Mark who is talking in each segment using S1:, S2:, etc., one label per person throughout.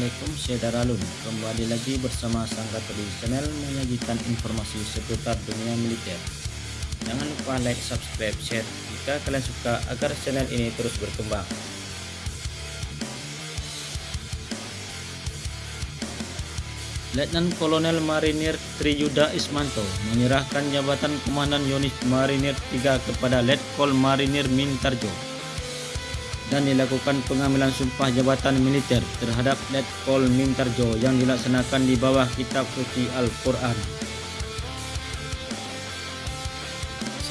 S1: Assalamualaikum saudara Lun. Kembali lagi bersama Sang di Channel Menyajikan informasi seputar dunia militer. Jangan lupa like, subscribe, share Jika kalian suka agar channel ini terus berkembang. Letnan Kolonel Marinir Triyuda Ismanto menyerahkan jabatan Komandan Unit Marinir 3 kepada Letkol Marinir Mintarjo dan dilakukan pengambilan sumpah jabatan militer terhadap Letkol Mintarjo yang dilaksanakan di bawah kitab suci Al-Quran.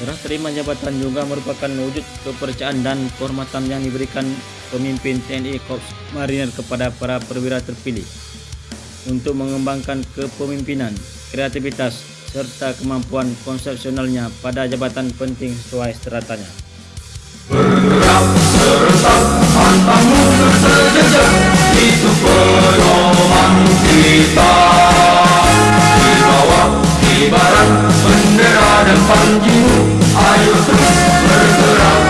S1: Serah terima jabatan juga merupakan wujud kepercayaan dan kehormatan yang diberikan pemimpin TNI Korps Marinir kepada para perwira terpilih untuk mengembangkan kepemimpinan, kreativitas, serta kemampuan konsepsionalnya pada jabatan penting sesuai stratanya.
S2: Pedoman kita Di bawah ibarat bendera dan panjimu Ayo terus bergerak